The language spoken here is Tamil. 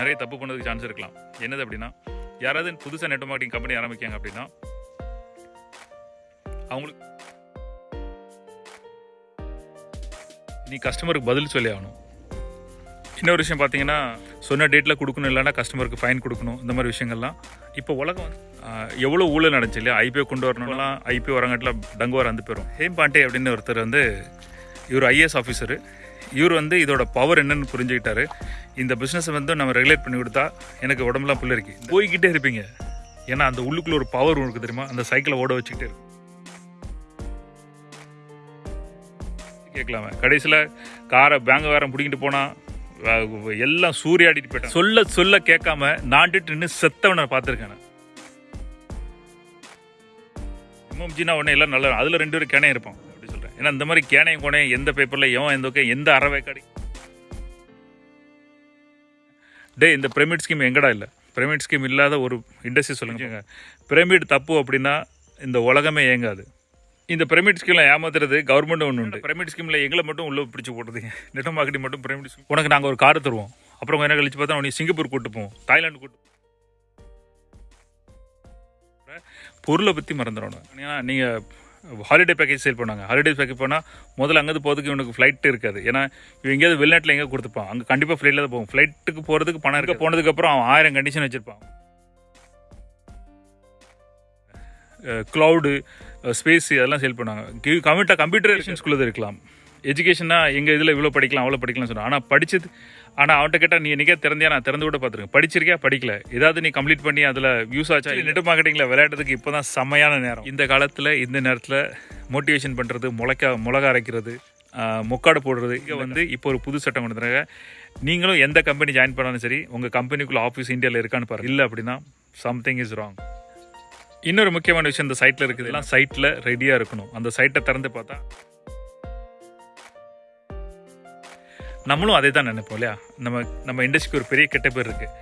நிறைய தப்பு பண்ணதுக்கு சான்ஸ் இருக்கலாம். என்னது அப்படின்னா யாராவது புதுசாக நெட் மார்க்கெட்டிங் கம்பெனி ஆரம்பிக்காங்க அப்படின்னா அவங்களுக்கு நீ கஸ்டமருக்கு பதில் சொல்லி ஆகணும். இன்னொரு விஷயம் பார்த்தீங்கன்னா சொன்ன டேட்டில் கொடுக்கணும் இல்லைன்னா கஸ்டமருக்கு ஃபைன் கொடுக்கணும் இந்த மாதிரி விஷயங்கள்லாம். இப்போ உலகம் எவ்வளோ ஊழல் நடந்துச்சு இல்லையா? ஐபிஓ கொண்டு வரணும்லாம் ஐபிஓ வரங்காட்டில் டங்கு வர வந்து போயிடும் ஹேம் பாண்டே அப்படின்னு ஒருத்தர் வந்து இவர் ஐஏஎஸ் ஆஃபீஸரு இவர் வந்து இதோட பவர் என்னன்னு புரிஞ்சுக்கிட்டாரு. இந்த பிஸ்னஸை வந்து நம்ம ரெகுலேட் பண்ணி கொடுத்தா எனக்கு உடம்புலாம் புல்லரிக்கு போய்கிட்டே இருப்பீங்க. ஏன்னா அந்த உள்ளுக்குள்ள ஒரு பவர் உங்களுக்கு தெரியுமா? அந்த சைக்கிளை ஓட வச்சுக்கிட்டே இருக்கும். கேட்கலாமே. கடைசியில் காரை பேங்கக்காரன் பிடிக்கிட்டு போனால் எல்லாம் சூறையாடிட்டு போயிட்டேன் சொல்ல சொல்ல கேட்காம நாண்டுட்டு நின்று செத்தவனை பார்த்துருக்கேன் நான். எம்எம்ஜினா உடனே எல்லாம் நல்லா அதில் ரெண்டு பேரும் கேனையும் இருப்பான் ஏன்னா இந்த மாதிரி கேனையும் கோனையும் எந்த பேப்பரில் எவன் எந்த எந்த அறவை கடை டே இந்த பிரமிட் ஸ்கீம் எங்கடா இல்லை? பிரமிட் ஸ்கீம் இல்லாத ஒரு இண்டஸ்ட்ரி சொல்லுங்க. பிரமிட் தப்பு அப்படின்னா இந்த உலகமே இயங்காது. இந்த பிரமிட் ஸ்கீம்ல ஏமாத்துறது கவர்மெண்ட் ஒன்று உண்டு. பிரமிட் ஸ்கீம்ல எங்களை மட்டும் உள்ள பிடிச்சி போட்டதுங்க நெட் மார்க்கெட்டிங் மட்டும் பிரமிட் ஸ்கீம் உனக்கு நாங்கள் ஒரு கார் தருவோம். அப்புறம் நேரம் கழிச்சு பார்த்தா உனக்கு சிங்கப்பூர் கூட்டு போவோம். தாய்லாந்து கூட்டு பொருளை பற்றி மறந்துடணும் ஏன்னா நீங்கள் ஹாலிடே பேக்கேஜ் சேல் பண்ணாங்க ஹாலிடே பேக்கேஜ் போனால் முதல்ல அங்கேருந்து போகிறதுக்கு இவனுக்கு ஃப்ளைட் இருக்காது. ஏன்னா இவன் எங்கேயாவது வெளிநாட்டில் எங்கே கொடுத்துப்பான். அங்கே கண்டிப்பாக ஃப்ளைட்டில் தான் போகும். ஃப்ளைட்டுக்கு போகிறதுக்கு பணம் இருக்க. போனதுக்கப்புறம் அவன் ஆயிரம் கண்டிஷன் வச்சுருப்பான். க்ளவுடு ஸ்பேஸ் அதெல்லாம் சேல் பண்ணாங்க கம்ப்யூட்டர் கம்ப்யூட்டர் ஸ்கூலில் இருக்கலாம். எஜுகேஷன்னா எங்கள் இதில் இவ்வளோ படிக்கலாம் அவ்வளோ படிக்கலாம்னு சொன்னான் ஆனால் படிச்சது ஆனால் அவன்கிட்ட கேட்டால் நீ என்னைக்கே திறந்தியா நான் திறந்து கூட பார்த்துருக்கேன். படிச்சிருக்கியா? படிக்கல. ஏதாவது நீ கம்ப்ளீட் பண்ணி அதில் யூஸ் ஆச்சா? நெட் மார்க்கெட்டிங்கில் விளையாடுறதுக்கு இப்போ தான் செம்மையான நேரம். இந்த காலத்தில் இந்த நேரத்தில் மோட்டிவேஷன் பண்ணுறது முளைக்க மிளகா அரைக்கிறது முக்காடு போடுறது இங்கே வந்து இப்போ ஒரு புது சட்டம் கொண்டு வந்தாங்க நீங்களும் எந்த கம்பெனி ஜாயின் பண்ணாலும் சரி உங்கள் கம்பெனிக்குள்ளே ஆஃபீஸ் இந்தியாவில் இருக்கான்னு பாருங்க. இல்லை அப்படின்னா சம்திங் இஸ் ராங் இன்னொரு முக்கியமான விஷயம் இந்த சைட்டில் இருக்குது. எல்லாம் சைட்டில் ரெடியாக இருக்கணும். அந்த சைட்டை திறந்து பார்த்தா நம்மளும் அதே தான் நினைப்போம் இல்லையா? நம்ம நம்ம இண்டஸ்ட்ரிக்கு ஒரு பெரிய கெட்ட பேர் இருக்குது